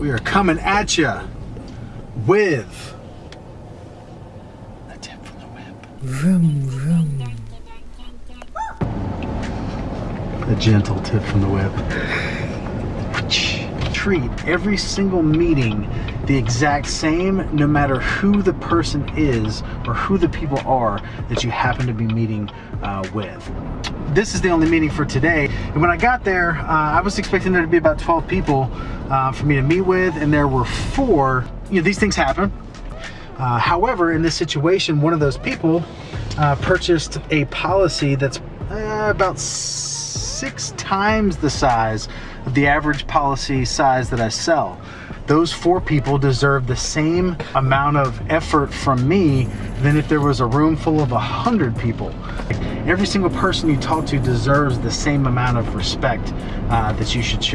We are coming at you with a tip from the web. Vroom, vroom. A gentle tip from the web. Treat every single meeting the exact same no matter who the person is or who the people are that you happen to be meeting uh, with. This is the only meeting for today. And when I got there, uh, I was expecting there to be about 12 people uh, for me to meet with, and there were four. You know, these things happen. Uh, however, in this situation, one of those people uh, purchased a policy that's uh, about six times the size of the average policy size that I sell. Those four people deserve the same amount of effort from me than if there was a room full of a hundred people. Every single person you talk to deserves the same amount of respect uh, that you should show.